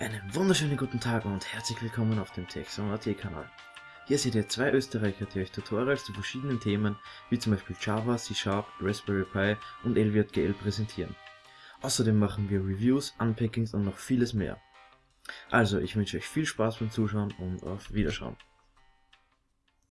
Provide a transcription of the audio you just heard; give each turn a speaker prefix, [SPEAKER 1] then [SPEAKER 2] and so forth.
[SPEAKER 1] Einen wunderschönen guten Tag und herzlich willkommen auf dem TechSong.at Kanal. Hier seht ihr zwei Österreicher, die euch Tutorials zu verschiedenen Themen wie zum Beispiel Java, C Sharp, Raspberry Pi und LWGL präsentieren. Außerdem machen wir Reviews, Unpackings und noch vieles mehr. Also, ich wünsche euch viel Spaß beim Zuschauen und auf Wiederschauen.